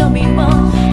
叫迷茫